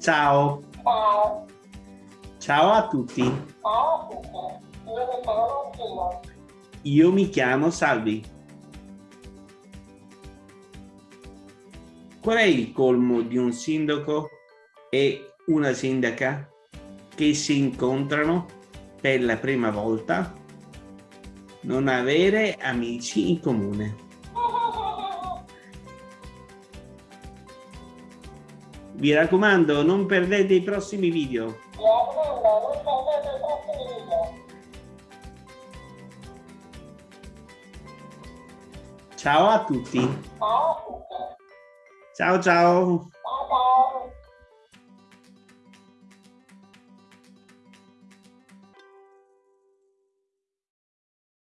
Ciao. Ciao. Ciao a tutti. Ciao a tutti. Io mi chiamo Martina. Io mi chiamo Salvi. Qual è il colmo di un sindaco e una sindaca che si incontrano per la prima volta? Non avere amici in comune. Vi raccomando, non perdete i prossimi video. Mi raccomando, non perdete i prossimi video. Ciao a tutti. Ciao a tutti. Ciao ciao.